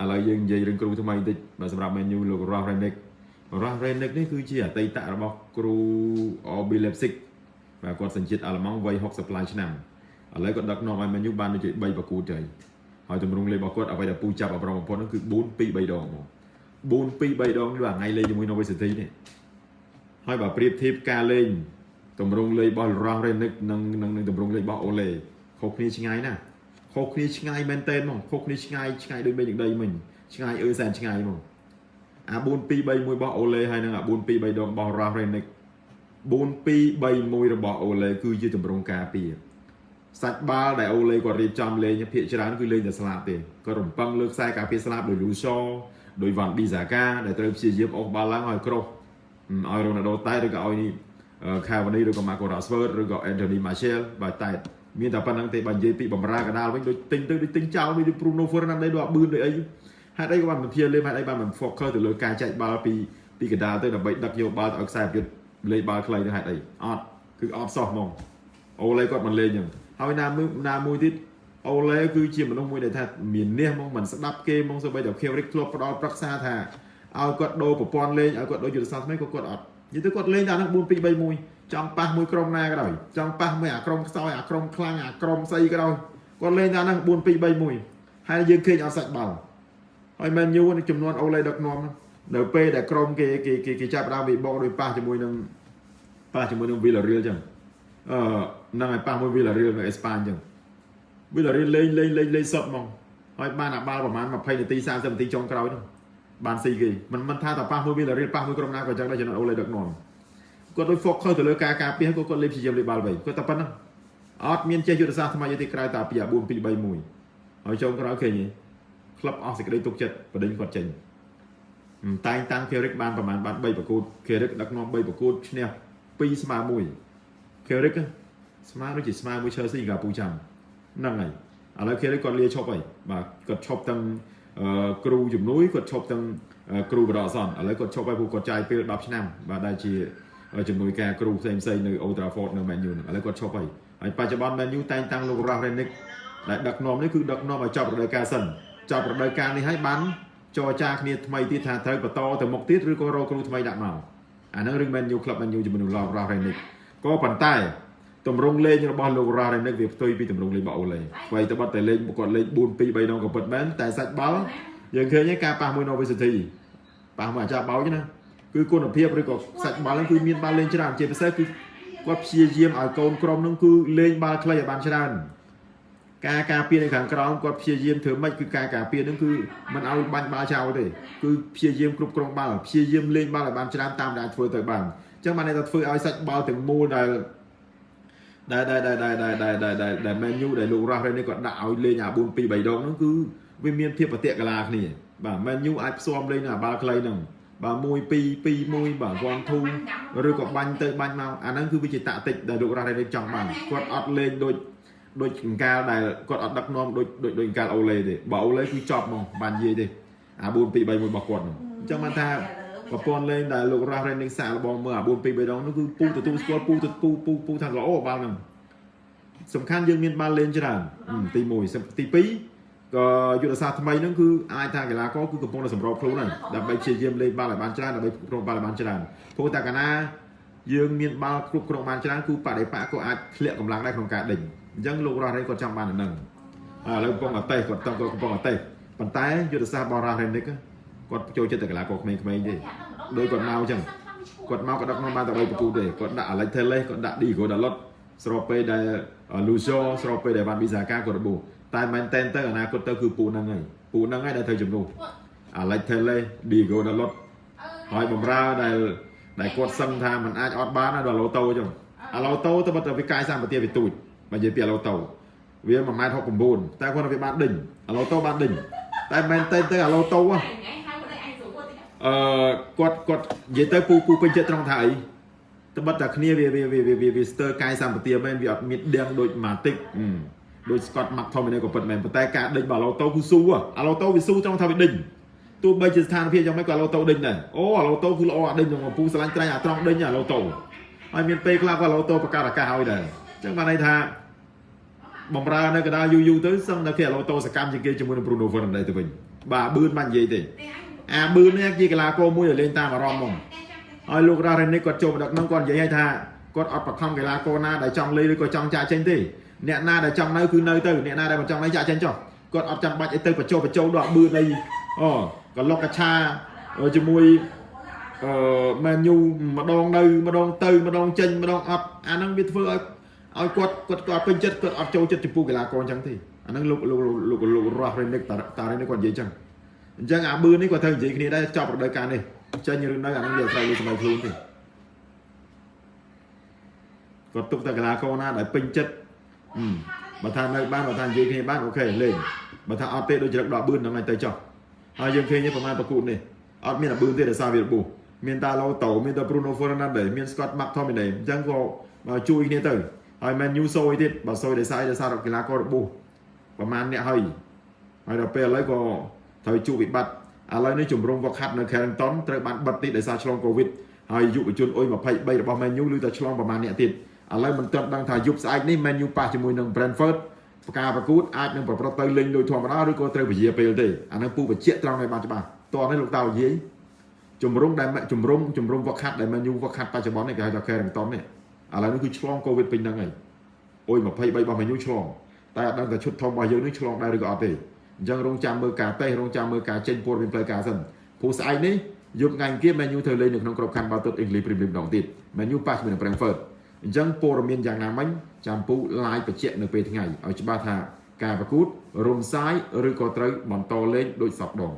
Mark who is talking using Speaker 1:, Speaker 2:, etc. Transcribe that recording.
Speaker 1: ឥឡូវយើងនិយាយរឿងគ្រូថ្មីបន្តិចបាទសម្រាប់ menu លោក Ross Renick Ross Renick នេះគឺជាអតីតរបស់គ្រូ RB Leipzig បាទគាត់សញ្ជាតិអាល្លឺម៉ង់វ័យ60ឡាយឆ្នាំឥឡូវគាត់ដឹកនាំឲ្យ menu បានដូចជា3ប្រកួតទៅហើយទម្រង់លេខរបស់គាត់អ្វីដែលពូចាប់អបរំបំផុតនោះគឺ4 2 3ដងមក4 2 3ដងនេះបាទថ្ងៃលេងជាមួយ Norwich City នេះហើយបើប្រៀបធៀបការលេងទម្រង់លេខរបស់ Ross Renick និងនឹងទម្រង់លេខរបស់ Ole ខុសគ្នាឆ្ងាយណាស់ ខុសគ្នាឆ្ងាយមែនតើហ្មងខុសគ្នាឆ្ងាយឆ្ងាយដូចមេឃដូចដីមិញឆ្ងាយអឺសែនឆ្ងាយហ្មងអា4 2 3 1របស់អូឡេហើយនឹងអា4 2 3ដងរបស់ Ralph Renick 4 2 3 1របស់អូឡេគឺជាទម្រង់ការពារសាច់បាល់ដែលអូឡេគាត់រៀបចំលេងភាគច្រើនគឺលេងតែស្លាប់ទេគាត់រំពឹងលើខ្សែការពារស្លាប់ដោយ Lucio ដោយ Van Bissaka ដែលត្រូវព្យាយាមអូសបាល់ឡើងឲ្យគ្រុសឲ្យ Ronaldo តែឬក៏ឲ្យនេះ Cavani ឬក៏ Marco Rashford ឬក៏ Anthony Martial បាទតែ មានតែប៉ុណ្្នឹងទេបើនិយាយពីបំរើកដាលវិញដូចទិញទៅដូចទិញចោលដូច Bruno Fernandes ដូចអប៊ឺនដូចអីហេតុអីក៏បានមិនព្យាលេមហេតុអីបានមិន focus ទៅលើការចែកបាល់ពីពីកដាលទៅដើម្បីដឹកយកបាល់ឲ្យខ្សែប្រយុទ្ធលេងបាល់ខ្លីទៅហេតុអីអត់គឺអត់សោះហ្មងអូឡេគាត់មិនលេងចឹងហើយណាមួយណាមួយទៀតអូឡេគឺជាមនុស្សមួយដែលថាមាននេះហ្មងមិនស្ដាប់គេហ្មងសូម្បីតែ Kevrick ធ្លាប់ផ្ដល់ប្រឹក្សាថាឲ្យគាត់ដូរប្រព័ន្ធលេងឲ្យគាត់ដូរយុទ្ធសាស្ត្រថ្មីក៏គាត់អត់ និយាយទៅគាត់លេងតែនឹង4 2 3 1ចង់ប៉ះមួយក្រុមណាក៏ដោយចង់ប៉ះមួយអាក្រុមខ្សោយអាក្រុមខ្លាំងអាក្រុមស្អីក៏ដោយគាត់លេងតែហ្នឹង4 2 3 1ហើយយើងឃើញអត់សាច់បាល់ហើយមែនយូចំនួនអូឡេដឹកនាំនៅពេលដែលក្រុមគេគេគេចាប់ដើមវិបកដោយប៉ះជាមួយនឹងប៉ះជាមួយនឹង Villarreal ចឹងអឺហ្នឹងហើយប៉ះមួយ Villarreal នៅអេស្ប៉ាញចឹង Villarreal លេងលេងលេងលេងសុតហ្មងហើយបានអាបាល់ប្រហែល20នាទី30នាទីចុងក្រោយហ្នឹង បានស៊ីគេមិនមិនថាតែប៉ះមួយ Villarreal ប៉ះមួយក្រុមណាក៏ចឹងដែរចំណុចអូឡេដឹកនាំគាត់ដូច focus ទៅលើការការពារគាត់គាត់លេបព្យាយាមលេបបាល់វិញគាត់តែប៉ុណ្ណឹងអត់មានចេះយុទ្ធសាស្ត្រថ្មីទេក្រៅតែពីអា4 2 3 1ហើយចុងក្រោយឃើញទេក្លឹបអស់សេចក្តីទុកចិត្តបដិញគាត់ចេញតែងតាំង Kerik បានប្រហែលបាន3ប្រកួត Kerik ដឹកនាំ3ប្រកួតឈ្នះ2ស្មើ1 Kerik ស្មើដូចជាស្មើមួយ Chelsea កាពូចាំហ្នឹងហើយឥឡូវ Kerik គាត់លាឈប់ហើយបាទគាត់ឈប់ទាំង គ្រូជំនួយគាត់ឈប់ទាំងគ្រូបដអសនឥឡូវគាត់ឈប់ហើយព្រោះគាត់ចាយពេល10ឆ្នាំបាទដែលជាជំនួយការគ្រូផ្សេងផ្សេងនៅ Old Trafford នៅ Man U ហ្នឹងឥឡូវគាត់ឈប់ហើយហើយបច្ចុប្បន្ន Man U តែងតាំងលោក Ralph Rangnick ដែលដឹកនាំនេះគឺដឹកនាំឲ្យចប់រដូវកាលសិនចប់រដូវកាលនេះហើយបានចរចាគ្នាថ្មីទៀតថាត្រូវបន្តទៅមុខទៀតឬក៏រកគ្រូថ្មីដាក់មកអាហ្នឹងរឿង Man U Club Man U ជាមួយនឹង Ralph Rangnick ក៏ប៉ុន្តែ តម្រង់លេងរបស់លោក Ralph Rangnick វាផ្ទុយពីតម្រង់លេងរបស់អូឡេអ្វីទៅបាត់តែលេងគាត់លេង4 2 3ដងក៏ពិតមែនតែសាច់បាល់យើងឃើញការប៉ះមួយ Norwich City ប៉ះមួយអាចារ្យបោចណាគឺគុណភាពឬក៏សាច់បាល់ហ្នឹងគឺមានបាល់លេងច្រើនជាពិសេសគឺគាត់ព្យាយាមឲ្យកូនក្រុមហ្នឹងគឺលេងបាល់ខ្លីឲ្យបានច្រើនការការពារនៅខាងក្រោមគាត់ព្យាយាមធ្វើម៉េចគឺការការពារហ្នឹងគឺមិនឲ្យបាញ់បាល់ចោលទេគឺព្យាយាមគ្រប់គ្រងបាល់ព្យាយាមលេងបាល់ឲ្យបានច្រើនតាមដែលធ្វើទៅបានអញ្ចឹងបានន័យថាធ្វើឲ្យសាច់បាល់ទាំងមូលដែល ដែលដែលដែលដែលដែលដែលដែលដែលដែល Man U ដែលលោករ៉ាស់រ៉េនេះគាត់ដាក់ឲ្យលេងអា4 2 3ដងហ្នឹងគឺវាមានភាពប្រតិកលាគ្នាបាទ Man U អាចផ្សំលេងអាបាល់ខ្លីហ្នឹងបាទ1 2 2 1បាទ1 2ឬក៏បាញ់ទៅបាញ់មកអាហ្នឹងគឺវាជាតាក់ទិកដែលលោករ៉ាស់រ៉េចង់បានគាត់អត់លេងដូចដូចកង្កាលដែលគាត់អត់ដឹកនាំដូចដូចដូចកង្កាលអូឡេទេបើអូឡេគឺចប់ហ្មងបាននិយាយទេអា4 2 3 1របស់គាត់ហ្នឹងអញ្ចឹងបានថា ប្រព័ន្ធលេងដែលលោករ៉ាស់រ៉េនឹងសាកល្បងមើលអា4 2 3ដងនោះគឺពូទទួលស្គាល់ពូទៅពូពូពូថាល្អបាល់ហ្នឹងសំខាន់យើងមានបាល់លេងច្រើនទី1ទី2ក៏យុទ្ធសាស្ត្រថ្មីហ្នឹងគឺអាចថាកីឡាករគឺកំពុងតែសម្របខ្លួនហើយដើម្បីព្យាយាមលេងបាល់ឲ្យបានច្រើនដើម្បីគ្រប់គ្រងបាល់ឲ្យបានច្រើនព្រោះតែកាលណាយើងមានបាល់គ្រប់គ្រងបានច្រើនគឺបដិបកក៏អាចធ្លាក់កម្លាំងដែរក្នុងការដេញអញ្ចឹងលោករ៉ាស់រ៉េគាត់ចង់បានអាហ្នឹងឥឡូវកំពុងអតេសគាត់តកំពុងអតេសប៉ុន្តែយុទ្ធសាស្ត្របរ៉ាស់រ៉េនិកគា ត់ចូលចិត្តតែកីឡាករក្មេងៗទេដោយគាត់មកអញ្ចឹងគាត់មកក៏ដឹកនាំបានតែ3ប្រគូទេគាត់ដាក់ Alex Telles គាត់ដាក់ Diego Dalot ស្របពេលដែល Lucio ស្របពេលដែល Van Bissaka គាត់របួសតែមែនតែនទៅអនាគតទៅគឺពូហ្នឹងហើយពូហ្នឹងហើយដែលត្រូវជំនួស Alex Telles Diego Dalot ហើយបំរើដែលដែលគាត់សឹងថាมันអាចអត់បានដល់ឡូតូចឹងអាឡូតូទៅបាត់ទៅវាកាយសម្បត្តិវាទូចបើនិយាយពីអាឡូតូវា1.69ម៉ែត្រតែគាត់វាបានដេញអាឡូតូបានដេញតែមែនតែទៅអាឡូតូ អឺគាត់គាត់និយាយទៅពូពូពេញចិត្តត្រង់ថាអីត្បិតតែគ្នាវាវាវាវាវាស្ទើរកាយសម្បត្តិមែនវាអត់មានដៀងដូចម៉ាទិកដោយ Scott McTominay ក៏ពិតមែនប៉ុន្តែការដេញបាល់ឡូតូគឺស៊ូអាឡូតូវាស៊ូត្រង់ថាវាដេញទោះបីជាស្ថានភាពយ៉ាងម៉េចក៏អាឡូតូដេញដែរអូអាឡូតូគឺល្អអាដេញក្នុងពូស្រឡាញ់ត្រែងអាត្រង់ដេញអាឡូតូហើយមានពេលខ្លះក៏អាឡូតូបង្កើតឱកាសឲ្យដែរអញ្ចឹងបានន័យថាបំរើនៅកណ្ដាលយូរយូរទៅសឹងតែគេអាឡូតូសកម្មជាងគេជាមួយនឹង Bruno Fernandes ទៅវិញបាទបឿនមិននិយាយទេ អាបឿននេះជាកីឡាករមួយដែលលេងតាមអារម្មណ៍ហ្មងហើយលោករ៉ារ៉េនិកគាត់ចូលមកដឹកនោះគាត់និយាយឲ្យថាគាត់អត់បខំកីឡាករណាដែលចង់លេងឬក៏ចង់ចាក់ចេញទេអ្នកណាដែលចង់នៅគឺនៅទៅអ្នកណាដែលមិនចង់នៅចាក់ចេញចុះគាត់អត់ចាំបាច់ឲ្យទៅបញ្ចុះបញ្ចុះដល់បឿនអីអូក៏លុកកឆាជាមួយអឺមែនយូម្ដងនៅម្ដងទៅម្ដងចេញម្ដងអត់អាហ្នឹងវាធ្វើឲ្យឲ្យគាត់គាត់គាត់ពេញចិត្តគាត់អត់ចូលចិត្តចំពោះកីឡាករអញ្ចឹងទេអាហ្នឹងលោកលោកលោកលោករស់រ៉េនិកតារ៉េនិកគាត់និយាយអញ្ចឹង អញ្ចឹងអាបឿននេះគាត់ត្រូវនិយាយគ្នាដែរចប់រដូវកាលនេះចេញឬនៅអាហ្នឹងវាត្រូវលើសម័យខ្លួនទេគាត់ទុកតែកីឡាករណាដែលពេញចិត្តបើថានៅបានបើថានិយាយគ្នាបានអូខេលេងបើថាអត់ទេដូចជ្រឹកដកបឿនហ្នឹងឯងទៅចុះហើយយើងឃើញប្រហែលប្រកួតនេះអត់មានអាបឿនទេដោយសារវារបួសមានតាឡូតូមានតា Bruno Fernandes មាន Scott McTominay អញ្ចឹងក៏ជួយគ្នាទៅហើយ Man U សូយទៀតបើសូយដោយសារដោយសារកីឡាកររបួសប្រហែលអ្នកហើយហើយដល់ពេលឥឡូវក៏ ត្រូវជួបវិបត្តិឥឡូវនេះជំរំវឹកហាត់នៅ Carrington ត្រូវបានបិទទីដោយសារឆ្លង Covid ហើយយុវជនអុយ23របស់ Man U ឬតែឆ្លងប្រហែលអ្នកទៀតឥឡូវមិនទាន់ដឹងថាយប់ស្អែកនេះ Man U ប៉ះជាមួយនឹង Brentford ប្រការប្រកួតអាចនឹងប្រព្រឹត្តទៅលេងដូចធម្មតាឬក៏ត្រូវពជាពេលទេអានឹងពូបញ្ជាក់ត្រង់ឲ្យបានច្បាស់តោះនេះលោកតានិយាយជំរុំដែលជំរុំជំរុំវឹកហាត់ដែល Man U វឹកហាត់បច្ចុប្បន្ននេះគេហៅថា Carrington នេះឥឡូវនេះគឺឆ្លង Covid ពេញហ្នឹងហើយអុយ23របស់ Man U ឆ្លងតែអត់ដឹងថាឈុតធំរបស់យើងនេះឆ្លងដែរឬក៏អត់ទេ អញ្ចឹងរងចាំមើលការតេស្តរងចាំមើលការចេញព័ត៌មានផ្លូវការសិនព្រោះស្អែកនេះយប់ថ្ងៃអង្គារ Man U ធ្វើលេងនៅក្នុងក្របខ័ណ្ឌបាល់ទាត់ English Premier League ម្ដងទៀត Man U ប៉ះជាមួយនឹង Brentford អញ្ចឹងព័ត៌មានយ៉ាងណាមិញចាំពូ live បញ្ជាក់នៅពេលថ្ងៃឲ្យច្បាស់ថាការប្រកួតរំសាយឬក៏ត្រូវបន្តលេងដូចសពដង